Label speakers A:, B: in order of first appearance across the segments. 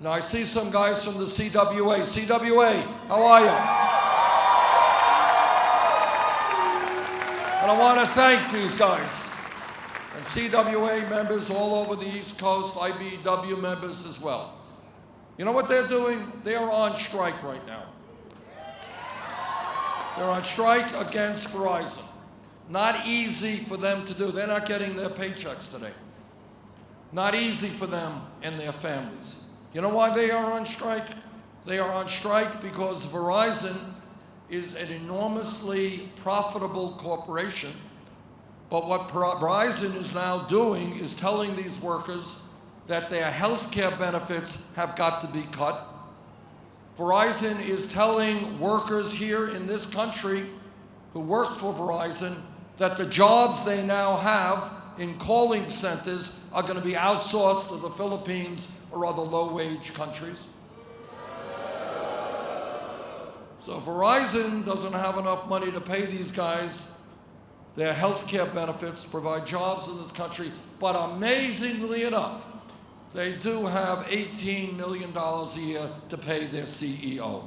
A: Now, I see some guys from the CWA. CWA, how are you? And I want to thank these guys and CWA members all over the East Coast, IBEW members as well. You know what they're doing? They are on strike right now. They're on strike against Verizon. Not easy for them to do. They're not getting their paychecks today. Not easy for them and their families. You know why they are on strike? They are on strike because Verizon is an enormously profitable corporation. But what Verizon is now doing is telling these workers that their health care benefits have got to be cut. Verizon is telling workers here in this country who work for Verizon that the jobs they now have in calling centers are going to be outsourced to the Philippines or other low-wage countries. So Verizon doesn't have enough money to pay these guys their health care benefits, provide jobs in this country, but amazingly enough, they do have $18 million a year to pay their CEO.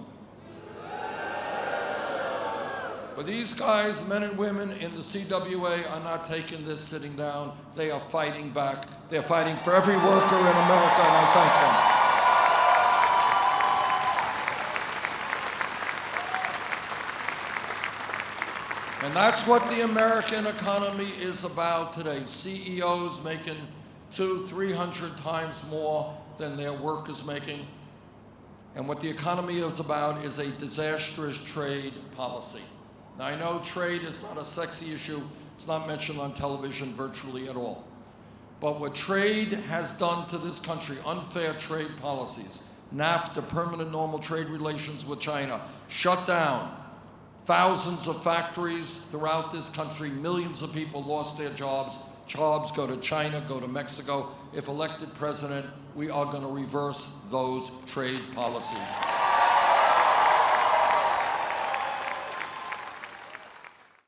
A: But these guys, men and women in the CWA, are not taking this sitting down. They are fighting back. They're fighting for every worker in America, and I thank them. And that's what the American economy is about today. CEOs making two, 300 times more than their workers making. And what the economy is about is a disastrous trade policy. Now, I know trade is not a sexy issue. It's not mentioned on television virtually at all. But what trade has done to this country, unfair trade policies, NAFTA, permanent normal trade relations with China, shut down thousands of factories throughout this country, millions of people lost their jobs, jobs go to China, go to Mexico. If elected president, we are going to reverse those trade policies.